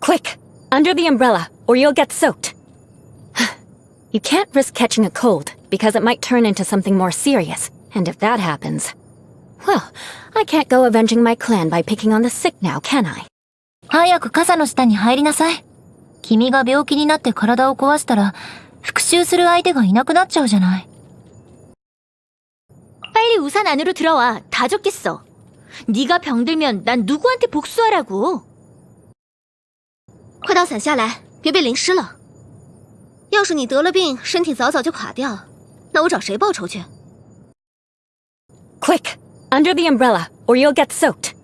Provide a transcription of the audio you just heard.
Quick! Under the umbrella, or you'll get soaked. you can't risk catching a cold, because it might turn into something more serious. And if that happens... Well, I can't go avenging my clan by picking on the sick now, can I? 早く傘の下に入りなさい。君が病気になって体を壊したら、復讐する相手がいなくなっちゃうじゃない。 빨리 우산 안으로 들어와. 다 젖겠어. 네가 병들면 난 누구한테 복수하라고. 快到伞下来，别被淋湿了。要是你得了病，身体早早就垮掉，那我找谁报仇去？Quick! Under the umbrella, or you'll get soaked.